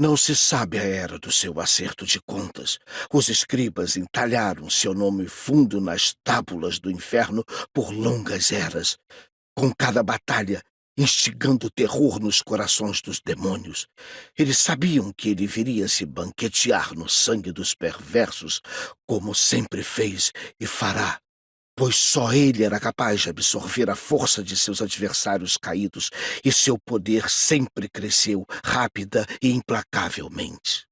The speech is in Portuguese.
Não se sabe a era do seu acerto de contas. Os escribas entalharam seu nome fundo nas tábulas do inferno por longas eras. Com cada batalha, instigando terror nos corações dos demônios. Eles sabiam que ele viria se banquetear no sangue dos perversos, como sempre fez e fará pois só ele era capaz de absorver a força de seus adversários caídos, e seu poder sempre cresceu rápida e implacavelmente.